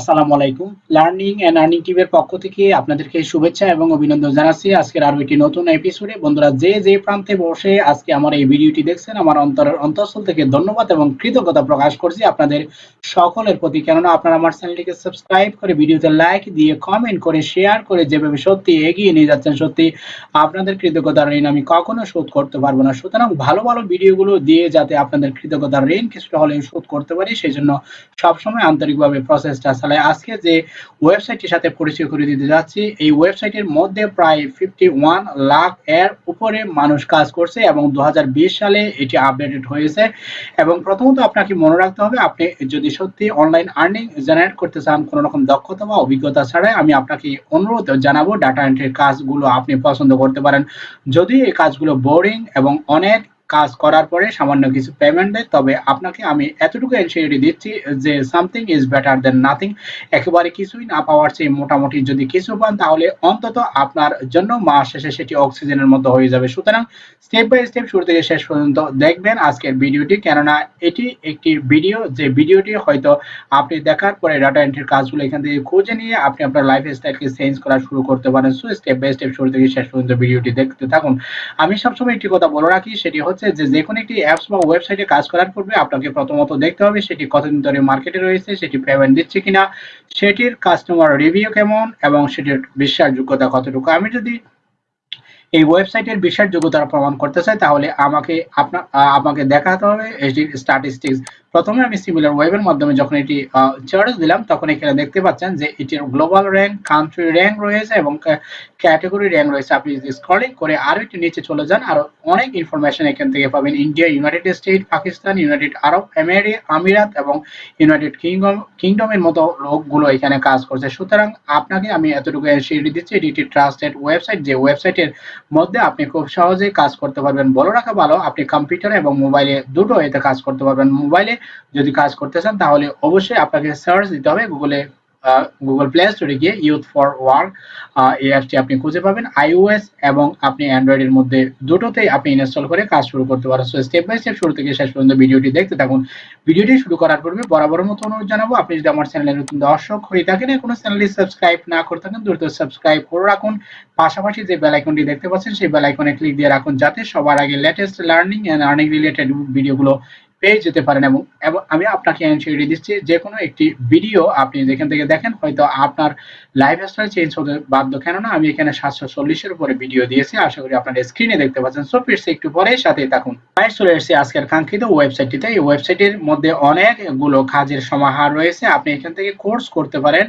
আসসালামু আলাইকুম। Learning and earning টিমের পক্ষ থেকে আপনাদেরকে শুভেচ্ছা এবং অভিনন্দন জানাচ্ছি। আজকের আরও একটি নতুন এপিসোডে বন্ধুরা, যে যে প্রান্তে বসে আজকে আমার এই ভিডিওটি দেখছেন, আমার অন্তরের অন্তঃস্থল থেকে ধন্যবাদ এবং কৃতজ্ঞতা প্রকাশ করছি আপনাদের সকলের প্রতি। কেননা আপনারা আমার চ্যানেলটিকে সাবস্ক্রাইব করে ভিডিওতে লাইক দিয়ে কমেন্ট করে শেয়ার করে যেভাবে সত্যি এগিয়ে নিয়ে যাচ্ছেন, সত্যি আপনাদের কৃতজ্ঞতার ঋণ আমি কখনো শোধ করতে পারব না। সুতরাং ভালো ভালো ভিডিওগুলো দিয়ে যাতে আপনাদের কৃতজ্ঞতার ঋণ কিছুটা হলেও শোধ করতে পারি, সেই জন্য সবসময় আন্তরিকভাবে প্রসেসটা চালাই আজকে যে ওয়েবসাইটটির সাথে পরিচয় করে দিতে যাচ্ছি, এই ওয়েবসাইটের মধ্যে প্রায় ফিফটি লাখ এর উপরে মানুষ কাজ করছে এবং দু সালে এটি আপডেটেড হয়েছে। এবং প্রথমত আপনাকে মনে রাখতে হবে, আপনি যদি সত্যি অনলাইন আর্নিং জেনারেট করতে চান, কোনো রকম দক্ষতা বা অভিজ্ঞতা ছাড়াই আমি আপনাকে অনুরোধ জানাব ডাটা এন্ট্রির কাজগুলো আপনি পছন্দ করতে পারেন। যদি এই কাজগুলো বোরিং এবং অনেক কাজ করার পরে সামান্য কিছু পেমেন্ট দেয়। তবে আপনাকে আমি এতটুকু এনসিওরিটি দিচ্ছি যে something is better then nothing একেবারে কিছুই না পাওয়ার চেয়ে মোটামুটি যদি কিছু পান, তাহলে অন্তত আপনার জন্য মাস শেষে সেটি অক্সিজেনের মতো হয়ে যাবে। সুতরাং স্টেপ বাই স্টেপ শুরু থেকে শেষ পর্যন্ত দেখবেন আজকের ভিডিওটি। কেননা এটি একটি ভিডিও যে ভিডিওটি হয়তো আপনি দেখার পরে ডাটা এন্ট্রির কাজগুলো এখান থেকে খুঁজে নিয়ে আপনি আপনার লাইফ স্টাইলকে চেঞ্জ করা শুরু করতে পারেন। সো স্টেপ বাই স্টেপ শুরু থেকে শেষ পর্যন্ত ভিডিওটি দেখতে থাকুন। আমি সবসময় একটি কথা বলে রাখি, সেটি হচ্ছে হচ্ছে যে যে কোনো একটি অ্যাপস বা ওয়েবসাইটে কাজ করার পূর্বে আপনাকে প্রথমত দেখতে হবে সেটি কতদিন ধরে মার্কেটে রয়েছে, সেটি পেমেন্ট দিচ্ছে কিনা, সেটির কাস্টমার রিভিউ কেমন এবং সেটির বিশ্বাসযোগ্যতা কতটুকু। আমি যদি এই ওয়েবসাইটের বিশ্বাসযোগ্যতা প্রমাণ করতে চাই, তাহলে আমাকে আপনার আমাকে দেখাতে হবে এটির স্ট্যাটিস্টিক্স প্রথমে আমি সিমিলার ওয়েবের মাধ্যমে যখন এটি চার্জ দিলাম, তখন এখানে দেখতে পাচ্ছেন যে এটির গ্লোবাল র্যাঙ্ক কান্ট্রি র্যাঙ্ক রয়েছে এবং ক্যাটাগরি র্যাঙ্ক রয়েছে। আপনি যদি স্ক্রলিং করে আরও একটু নিচে চলে যান, আরও অনেক ইনফরমেশন এখান থেকে পাবেন। India United State Pakistan United Arab এমিরি আমিরাত এবং ইউনাইটেড কিংডম কিংডমের মতো লোকগুলো এখানে কাজ করছে। সুতরাং আপনাকে আমি এতটুকু এনসিডি দিচ্ছি এটি একটি ট্রাস্টেড ওয়েবসাইট যে ওয়েবসাইটের মধ্যে আপনি খুব সহজেই কাজ করতে পারবেন। বলো রাখা ভালো, আপনি কম্পিউটার এবং মোবাইলে দুটো এতে কাজ করতে পারবেন। মোবাইলে যদি কাজ করতে চান, তাহলে অবশ্যই আপনাকে সার্চ দিতে হবে গুগলে গুগল প্লে স্টোরে গিয়ে ইউথ ফর ওয়ার্ক এই অ্যাপটি আপনি খুঁজে পাবেন। আইওএস এবং আপনি অ্যান্ড্রয়েডের মধ্যে দুটোতেই আপনি ইনস্টল করে কাজ শুরু করতে পারেন। সো স্টেপ বাই স্টেপ শুরু থেকে শেষ পর্যন্ত ভিডিওটি দেখতে থাকুন। ভিডিওটি শুরু করার পূর্বে বরাবর মতো অনুরোধ জানাব, আপনি যদি আমার চ্যানেলে নতুন দর্শক হয়ে থাকেন কোনো চ্যানেলটি সাবস্ক্রাইব না করে থাকেন, দ্রুত সাবস্ক্রাইব করে রাখুন। পাশাপাশি যে বেল আইকনটি দেখতে পাচ্ছেন, সেই বেল আইকনে ক্লিক দিয়ে রাখুন, যাতে সবার আগে latest learning and earning related ভিডিওগুলো পেয়ে যেতে পারেন এবং আমি আপনাকে এনসিওরিটি দিচ্ছি যে কোনো একটি ভিডিও আপনি যেখান থেকে দেখেন, হয়তো আপনার লাইফ স্টাইল চেঞ্জ হতে বাধ্য। কেননা আমি এখানে সাতশো চল্লিশের উপরে ভিডিও দিয়েছি, আশা করি আপনার স্ক্রিনে দেখতে পাচ্ছেন। সো ফিরছে একটু পরে সাথে থাকুন। প্রায় চলে এসেছি আজকের কাঙ্ক্ষিত ওয়েবসাইটটিতে এই ওয়েবসাইটের মধ্যে অনেকগুলো কাজের সমাহার রয়েছে। আপনি এখান থেকে কোর্স করতে পারেন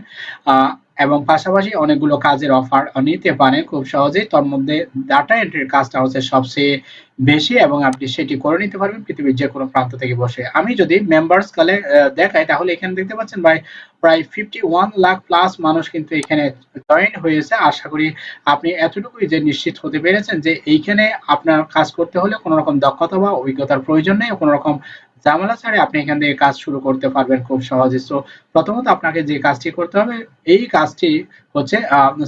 এবং পাশাপাশি অনেকগুলো কাজের অফার নিতে পারেন। খুব সহজেই তার মধ্যে ডাটা এন্ট্রির কাজটা হচ্ছে সবচেয়ে বেশি এবং আপনি সেটি করে নিতে পারবেন পৃথিবীর যে কোনো প্রান্ত থেকে বসে। আমি যদি মেম্বার্স কালে দেখাই, তাহলে এখানে দেখতে পাচ্ছেন ভাই, প্রায় ফিফটি ওয়ান লাখ প্লাস মানুষ কিন্তু এখানে জয়েন হয়েছে। আশা করি আপনি এতটুকুই যে নিশ্চিত হতে পেরেছেন যে এইখানে আপনার কাজ করতে হলে কোনো রকম দক্ষতা বা অভিজ্ঞতার প্রয়োজন নেই কোনো রকম ঝামেলা ছাড়ে আপনি এখান থেকে কাজ শুরু করতে পারবেন খুব সহজে। সো প্রথমত আপনাকে যে কাজটি করতে হবে, এই কাজটি হচ্ছে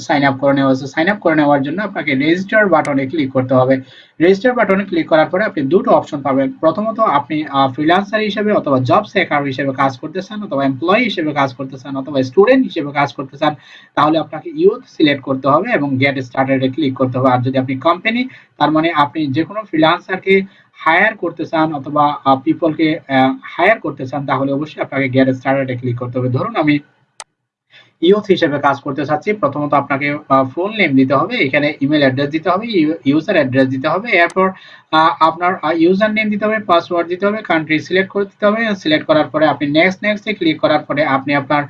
সাইন আপ করে নেওয়া। হচ্ছে সাইন আপ করে নেওয়ার জন্য আপনাকে রেজিস্টার বাটনে ক্লিক করতে হবে। রেজিস্টার বাটনে ক্লিক করার পরে আপনি দুটো অপশন পাবেন। প্রথমত আপনি ফ্রিল্যান্সার হিসেবে অথবা জব সেকার হিসেবে কাজ করতে চান অথবা এমপ্লয়ি হিসেবে কাজ করতে চান অথবা স্টুডেন্ট হিসেবে কাজ করতে চান, তাহলে আপনাকে ইউথ সিলেক্ট করতে হবে এবং গেট স্টার্টেড ক্লিক করতে হবে। আর যদি আপনি কোম্পানি তার মানে আপনি যে কোনো ফ্রিল্যান্সারকে হায়ার করতে চান অথবা পিপলকে হায়ার করতে চান, তাহলে অবশ্যই আপনাকে গেট স্টার্টেড ক্লিক করতে হবে। ধরুন আমি ইউথ হিসেবে কাজ করতে চাচ্ছি, প্রথমত আপনাকে ফোন নেম দিতে হবে, এখানে ইমেল অ্যাড্রেস দিতে হবে ইউজার অ্যাড্রেস দিতে হবে, এরপর আপনার ইউজার নেম দিতে হবে পাসওয়ার্ড দিতে হবে কান্ট্রি সিলেক্ট করে দিতে হবে সিলেক্ট করার পরে আপনি নেক্সট নেক্সটে ক্লিক করার পরে আপনি আপনার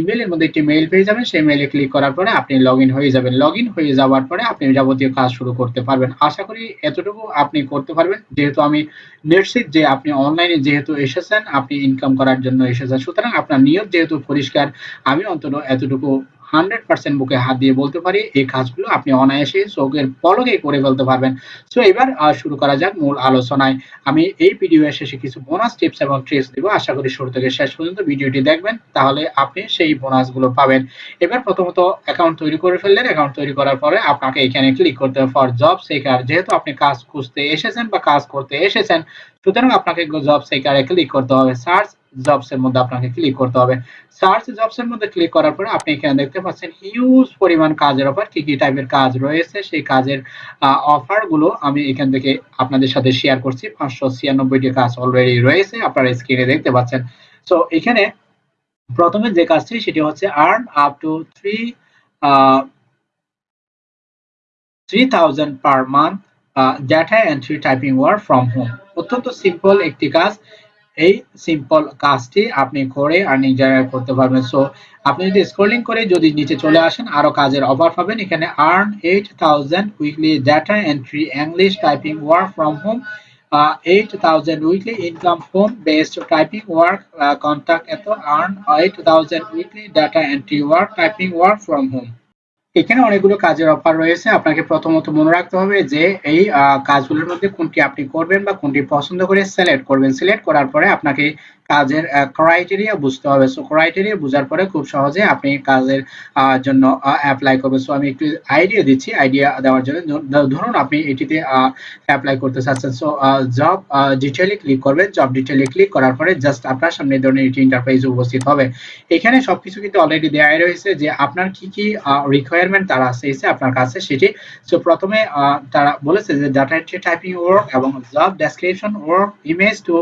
ইমেলের মধ্যে একটি মেইল পেয়ে যাবেন, সেই মেইলে ক্লিক করার পরে আপনি লগ হয়ে যাবেন। লগ হয়ে যাওয়ার পরে আপনি যাবতীয় কাজ শুরু করতে পারবেন। আশা করি এতটুকু আপনি করতে পারবেন। যেহেতু আমি নিশ্চিত যে আপনি অনলাইনে যেহেতু এসেছেন, আপনি ইনকাম করার জন্য এসেছেন। সুতরাং আপনার নিয়ত যেহেতু পরিষ্কার, আমি অন্তত এতটুকু হান্ড্রেড পার্সেন্ট বুকে হাত দিয়ে বলতে পারি, এই কাজগুলো আপনি অনায়াসে চোখের পলকে করে ফেলতে পারবেন। সো এবার শুরু করা যাক মূল আলোচনায়। আমি এই ভিডিও শেষে কিছু বোনাস টিপস এবং ট্রিক্স দিব। আশা করি শুরু থেকে শেষ পর্যন্ত ভিডিওটি দেখবেন, তাহলে আপনি সেই বোনাসগুলো পাবেন। এবার প্রথমত অ্যাকাউন্ট তৈরি করে ফেললেন। অ্যাকাউন্ট তৈরি করার পরে আপনাকে এখানে ক্লিক করতে হবে ফর জব সেকার যেহেতু আপনি কাজ খুঁজতে এসেছেন বা কাজ করতে এসেছেন, সুতরাং আপনাকে জব সেকারে ক্লিক করতে হবে। সার্চ জবস এর মধ্যে আপনাকে ক্লিক করতে হবে। সার্চ জবস এর মধ্যে ক্লিক করার পরে আপনি এখানে দেখতে পাচ্ছেন হিউজ পরিমাণ কাজের অফার কি কি টাইপের কাজ রয়েছে? সেই কাজের অফারগুলো আমি এখান থেকে আপনাদের সাথে শেয়ার করছি। পাঁচশো ছিয়ানব্বইটি কাজ অলরেডি রয়েছে, আপনারা স্ক্রিনে দেখতে পাচ্ছেন। সো এখানে প্রথমে যে কাজটি, সেটি হচ্ছে earn up to three three thousand per month data entry typing work from home অত্যন্ত সিম্পল একটি কাজ। এই সিম্পল কাজটি আপনি করে আর্নিং জেনারেট করতে পারবেন। সো আপনি যদি স্ক্রলিং করে যদি নিচে চলে আসেন, আরও কাজের অফার পাবেন। এখানে earn eight thousand weekly data entry English typing work from home eight thousand weekly income phone based typing work contact এত earn eight thousand weekly data entry work typing work from home এখানে অনেকগুলো কাজের offer রয়েছে। আপনাকে প্রথমত মনে রাখতে হবে যে, এই কাজগুলোর মধ্যে কোনটি আপনি করবেন বা কোনটি পছন্দ করে সিলেক্ট করবেন। সিলেক্ট করার পরে আপনাকে কাজের ক্রাইটেরিয়া বুঝতে হবে। সো ক্রাইটেরিয়া বোঝার পরে খুব সহজে আপনি কাজের জন্য অ্যাপ্লাই করবেন। সো আমি একটু আইডিয়া দিচ্ছি আইডিয়া দেওয়ার জন্য। ধরুন আপনি এটিতে অ্যাপ্লাই করতে চাচ্ছেন। সো জব ডিটেলে ক্লিক করবেন। জব ডিটেলে ক্লিক করার পরে জাস্ট আপনার সামনে ধরনের এটি ইন্টারফেস উপস্থিত হবে। এখানে সবকিছু কিন্তু অলরেডি দেওয়া রয়েছে যে আপনার কি কি রিকোয়ারমেন্ট তারা আছে আপনার কাছে সেটি। সো প্রথমে তারা বলেছে যে ডাটা এন্ট্রি টাইপিং ওয়ার্ক এবং job description work image to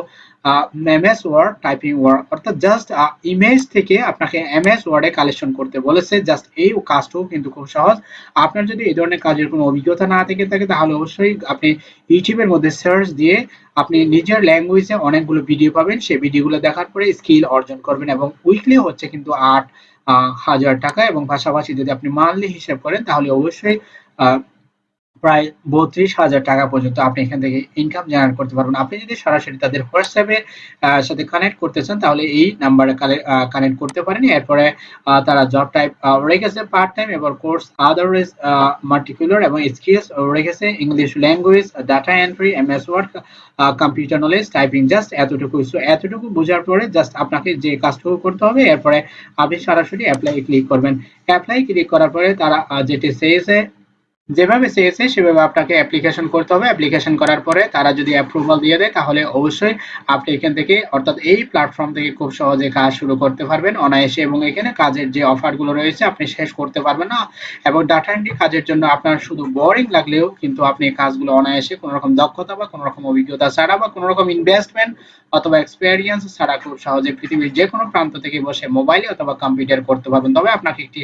MS word typing word অর্থাৎ জাস্ট ইমেজ থেকে আপনাকে এমএস ওয়ার্ডে কালেকশন করতে বলেছে। জাস্ট এই কাজটাও কিন্তু খুব সহজ। আপনার যদি এই ধরনের কাজের কোনো অভিজ্ঞতা না থেকে থাকে, তাহলে অবশ্যই আপনি ইউটিউবের মধ্যে সার্চ দিয়ে আপনি নিজের ল্যাঙ্গুয়েজে অনেকগুলো ভিডিও পাবেন। সেই ভিডিওগুলো দেখার পরে স্কিল অর্জন করবেন এবং উইকলি হচ্ছে কিন্তু আট হাজার টাকা এবং পাশাপাশি যদি আপনি মান্থলি হিসাব করেন, তাহলে অবশ্যই প্রায় বত্রিশ হাজার টাকা পর্যন্ত আপনি এখান থেকে ইনকাম জেনারেট করতে পারবেন। আপনি যদি সরাসরি তাদের হোয়াটসঅ্যাপে সাথে কানেক্ট করতে চান, তাহলে এই নাম্বারে কানেক্ট করতে পারেন। এরপরে তারা জব টাইপ রেখেছে পার্ট টাইম এবার কোর্স আদারওয়াইজ মার্টিকুলার এবং স্কিলস রেখেছে English language data entry M S word computer knowledge typing just এতটুকু। সো এতটুকু বোঝার পরে জাস্ট আপনাকে যে কাজটুকু করতে হবে, এরপরে আপনি সরাসরি অ্যাপ্লাই ক্লিক করবেন। অ্যাপ্লাই ক্লিক করার পরে তারা যেটি চেয়েছে যেভাবে চেয়েছে, সেভাবে আপনাকে অ্যাপ্লিকেশন করতে হবে। অ্যাপ্লিকেশন করার পরে তারা যদি অ্যাপ্রুভাল দিয়ে দেয়, তাহলে অবশ্যই আপনি এখান থেকে, অর্থাৎ এই প্ল্যাটফর্ম থেকে খুব সহজে কাজ শুরু করতে পারবেন অনায়াসে এবং এখানে কাজের যে অফারগুলো রয়েছে, আপনি শেষ করতে পারবেন না। এবং ডাটা এন্ট্রি কাজের জন্য আপনার শুধু বোরিং লাগলেও কিন্তু আপনি কাজগুলো অনায়াসে কোনো রকম দক্ষতা বা কোনো রকম অভিজ্ঞতা ছাড়া বা কোনো রকম ইনভেস্টমেন্ট অথবা এক্সপেরিয়েন্স ছাড়া খুব সহজে পৃথিবীর যে কোনো প্রান্ত থেকে বসে মোবাইলে অথবা কম্পিউটার করতে পারবেন। তবে আপনাকে একটি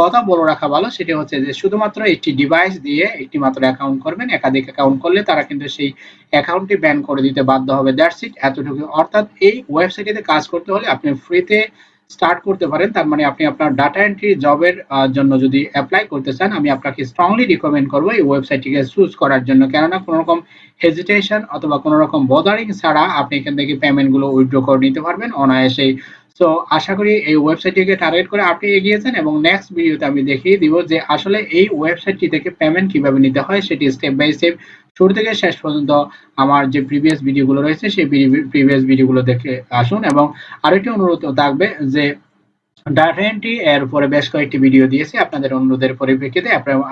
কথা বলে রাখা ভালো, সেটি হচ্ছে যে শুধুমাত্র একটি ডিভাইস দিয়ে একটি মাত্র অ্যাকাউন্ট করবেন, একাধিক অ্যাকাউন্ট করলে তারা কিন্তু সেই অ্যাকাউন্টটি ব্যান করে দিতে বাধ্য হবে। দ্যাটস ইট এতটুকু। অর্থাৎ এই ওয়েবসাইটে কাজ করতে হলে আপনি ফ্রিতে স্টার্ট করতে পারেন, তার মানে আপনি আপনার ডাটা এন্ট্রি জবের জন্য যদি অ্যাপ্লাই করতে চান, আমি আপনাকে স্ট্রংলি রিকমেন্ড করব এই ওয়েবসাইটটিকে চুজ করার জন্য। কেননা কোনো রকম হেজিটেশন অথবা কোনো রকম বদারিং ছাড়া আপনি এখান থেকে পেমেন্টগুলো উইথড্র করে নিতে পারবেন। অনায়াসেই তো আশা করি এই ওয়েবসাইটটিকে টার্গেট করে আপনি এগিয়েছেন এবং নেক্সট ভিডিওতে আমি দেখিয়ে দিব যে আসলে এই ওয়েবসাইটটি থেকে পেমেন্ট কীভাবে নিতে হয় সেটি স্টেপ বাই স্টেপ শুরু থেকে শেষ পর্যন্ত আমার যে প্রিভিয়াস ভিডিওগুলো রয়েছে সেই প্রিভিয়াস ভিডিওগুলো দেখে আসুন এবং আরেকটি অনুরোধ থাকবে যে ডাটা এন্ট্রি এর উপরে বেশ কয়েকটি ভিডিও দিয়েছি। আপনাদের অনুরোধের পরিপ্রেক্ষিতে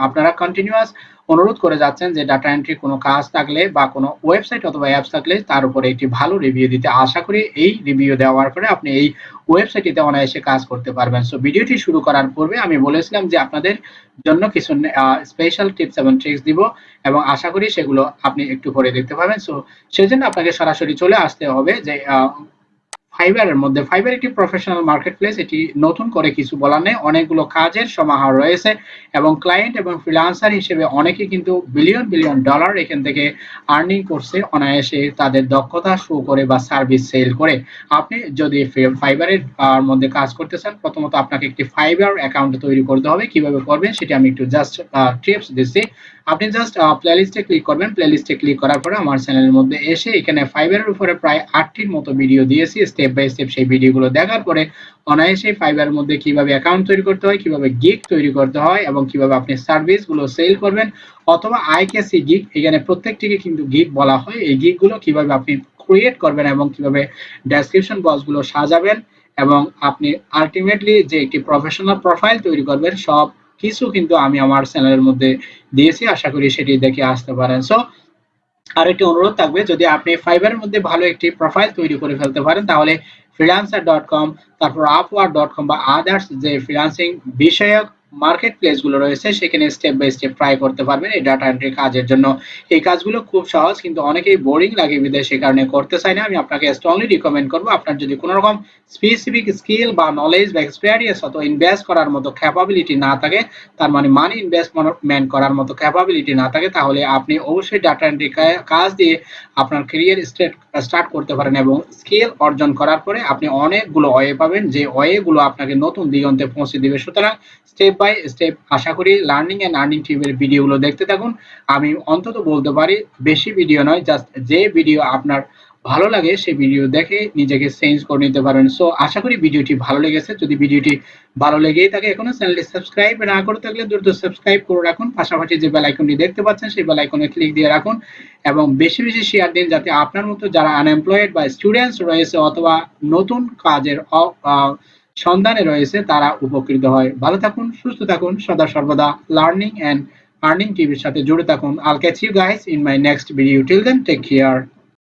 আপনারা কন্টিনিউয়াস অনুরোধ করে যাচ্ছেন যে ডাটা এন্ট্রি কোনো কাজ থাকলে বা কোনো ওয়েবসাইট অথবা অ্যাপস থাকলে তার উপরে একটি ভালো রিভিউ দিতে আশা করি এই রিভিউ দেওয়ার পরে আপনি এই ওয়েবসাইটটিতে অনায়াসে কাজ করতে পারবেন। সো ভিডিওটি শুরু করার পূর্বে আমি বলেছিলাম যে আপনাদের জন্য কিছু স্পেশাল টিপস এবং ট্রিক্স দিব এবং আশা করি সেগুলো আপনি একটু পরে দেখতে পাবেন। সো সেজন্য আপনাকে সরাসরি চলে আসতে হবে যে ফাইবারের মধ্যে। ফাইবার একটি প্রফেশনাল মার্কেট প্লেস এটি নতুন করে কিছু বলার নেই। অনেকগুলো কাজের সমাহার রয়েছে এবং ক্লায়েন্ট এবং ফ্রিলান্সার হিসেবে অনেকে কিন্তু বিলিয়ন বিলিয়ন ডলার এখান থেকে আর্নিং করছে। অনায়াসে তাদের দক্ষতা শো করে বা সার্ভিস সেল করে। আপনি যদি ফাইবারের মধ্যে কাজ করতে চান, প্রথমত আপনাকে একটি ফাইবার অ্যাকাউন্ট তৈরি করতে হবে। কীভাবে করবেন সেটি আমি একটু জাস্ট টিপস দিচ্ছি। আপনি জাস্ট প্লেলিস্টে ক্লিক করবেন। প্লেলিস্টে ক্লিক করার পরে আমার চ্যানেলের মধ্যে এসে এখানে ফাইবারের উপরে প্রায় আটটির মতো ভিডিও দিয়েছি। স্টেপ বাই স্টেপ সেই ভিডিওগুলো দেখার পরে অনায়াসে ফাইবারের মধ্যে কীভাবে অ্যাকাউন্ট তৈরি করতে হয়, কীভাবে গিগ তৈরি করতে হয় এবং কীভাবে আপনি সার্ভিসগুলো সেল করবেন অথবা আইকেসি গিগ এখানে প্রত্যেকটিকে কিন্তু গিগ বলা হয়। এই গিগগুলো কীভাবে আপনি ক্রিয়েট করবেন এবং কীভাবে ডেসক্রিপশন বক্সগুলো সাজাবেন এবং আপনি আলটিমেটলি যে একটি প্রফেশনাল প্রোফাইল তৈরি করবেন, সব কিছু কিন্তু আমি আমার চ্যানেলের মধ্যে দিয়েছি, আশা করি সেটি দেখে আসতে পারেন। সো আরেকটি অনুরোধ থাকবে, যদি আপনি ফাইবারের মধ্যে ভালো একটি প্রোফাইল তৈরি করে ফেলতে পারেন, তাহলে ফ্রিলান্সার ডট কম তারপর আপওয়ার ডট কম বা আদার্স যে ফ্রিল্যান্সিং বিষয়ক মার্কেট প্লেসগুলো রয়েছে, সেখানে স্টেপ বাই স্টেপ ট্রাই করতে পারবেন এই ডাটা এন্ট্রি কাজের জন্য। এই কাজগুলো খুব সহজ, কিন্তু অনেকেই বোরিং লাগে বিদেশ কারণে করতে চাই না। আমি আপনাকে স্ট্রংলি রিকমেন্ড করব, আপনার যদি কোনো রকম স্পেসিফিক স্কিল বা নলেজ বা এক্সপিরিয়েন্স অথবা ইনভেস্ট করার মতো ক্যাপাবিলিটি না থাকে, তার মানে মানি ইনভেস্টমেন্ট করার মতো ক্যাপাবিলিটি না থাকে, তাহলে আপনি অবশ্যই ডাটা এন্ট্রি কাজ দিয়ে আপনার ক্যারিয়ার স্টেট স্টার্ট করতে পারেন এবং স্কিল অর্জন করার পরে আপনি অনেকগুলো ওয়ে পাবেন, যে ওয়েগুলো আপনাকে নতুন দিগন্তে পৌঁছে দিবে। সুতরাং স্টেপ বাই স্টেপ আশা করি লার্নিং অ্যান্ড আর্নিং টিভির ভিডিওগুলো দেখতে থাকুন। আমি অন্তত বলতে পারি, বেশি ভিডিও নয় জাস্ট যে ভিডিও আপনার ভালো লাগে সেই ভিডিও দেখে নিজেকে চেঞ্জ করে নিতে পারেন। সো আশা করি ভিডিওটি ভালো লেগেছে। যদি ভিডিওটি ভালো লেগেই থাকে, এখনও চ্যানেলটি সাবস্ক্রাইব না করে থাকলে দ্রুত সাবস্ক্রাইব করে রাখুন। পাশাপাশি যে বেল আইকনটি দেখতে পাচ্ছেন, সেই বেল আইকনে ক্লিক দিয়ে রাখুন এবং বেশি বেশি শেয়ার দিন যাতে আপনার মতো যারা আনএমপ্লয়েড বা স্টুডেন্টস রয়েছে অথবা নতুন কাজের সন্ধানে রয়েছে, তারা উপকৃত হয়। ভালো থাকুন, সুস্থ থাকুন, সদা সর্বদা লার্নিং অ্যান্ড আর্নিং টিভির সাথে জুড়ে থাকুন। I'll catch you guys in my next video till then take care